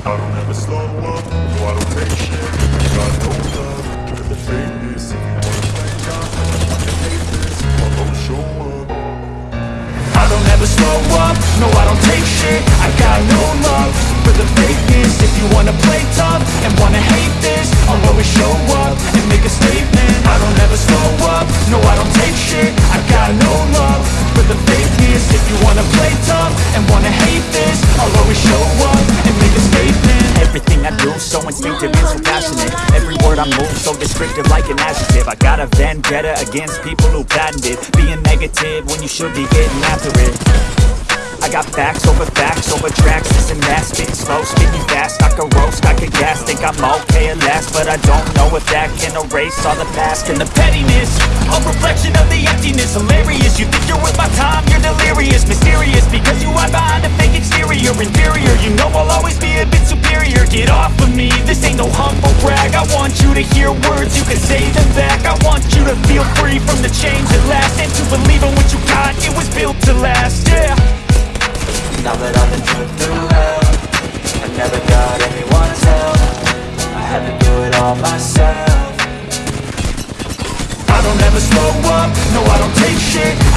I don't ever slow up, no I don't take shit I got no love for the If you wanna play tough, I can hate this I'll show up. I don't ever slow up, no I don't take shit I got no love for the fakeness If you wanna play tough and wanna hate this I'll always show up and make a statement. I don't ever slow up, no I don't take shit. I got no love for the fakeness If you wanna play tough I do so instinctive and so passionate. Every word I move so descriptive like an adjective. I got a vendetta against people who patented Being negative when you should be getting after it. I got facts over facts over tracks This and that, spitting slow, spitting fast. I could roast, I could gas, think I'm okay at last But I don't know if that can erase all the past. And the pettiness, a reflection of the emptiness. Hilarious, you think you're worth my time, you're delirious. Mysterious, because you hide behind a fake exterior. Inferior, you know I'll always be a bit the chains that last And to believe in what you got, it was built to last, yeah. Now that I've been put through hell I never got anyone's help. I had to do it all myself. I don't ever slow up, no I don't take shit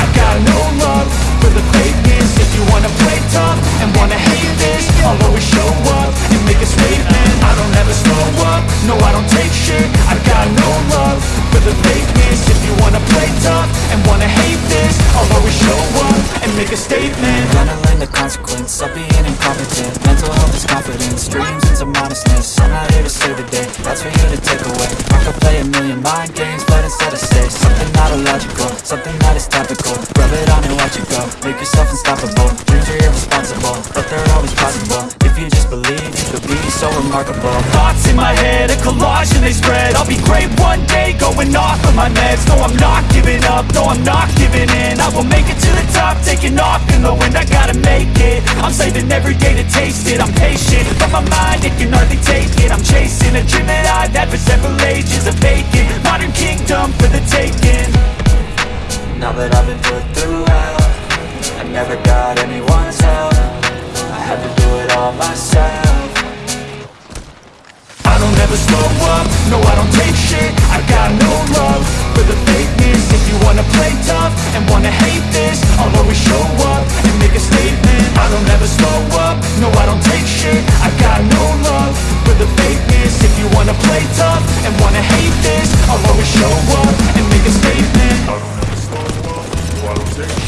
show up and make a statement. Gonna learn the consequence of being incompetent. Mental health is confidence, dreams into modestness. I'm not here to save the day, that's for you to take away. I could play a million mind games, but instead I say Something not illogical, something that is topical. Rub it on and watch it go, make yourself unstoppable. Dreams are irresponsible, but they're always possible. If you just believe, you could be so remarkable. Thoughts in my head, a collage and they spread. I'll be great one day, going off of my meds. No, I'm not giving up, no, I'm not giving in. I will make it to the top, taking off in the wind. I gotta make it, I'm saving every day to taste it. I'm patient, but my mind, it can hardly take it. I'm chasing a dream that I've had for several ages A vacant, modern kingdom for the taking. Now that I've been put through hell I never got anyone's help. I had to do it all myself I don't ever slow up, no I don't take shit. I got no love for the fakeness. If you wanna play tough and wanna hate this I'll always show up and make a statement. I don't ever slow up, no I don't take shit. I got no love for the fakeness. If you wanna play tough and wanna hate this I'll always show up and make a statement. I don't ever slow up, no I don't take shit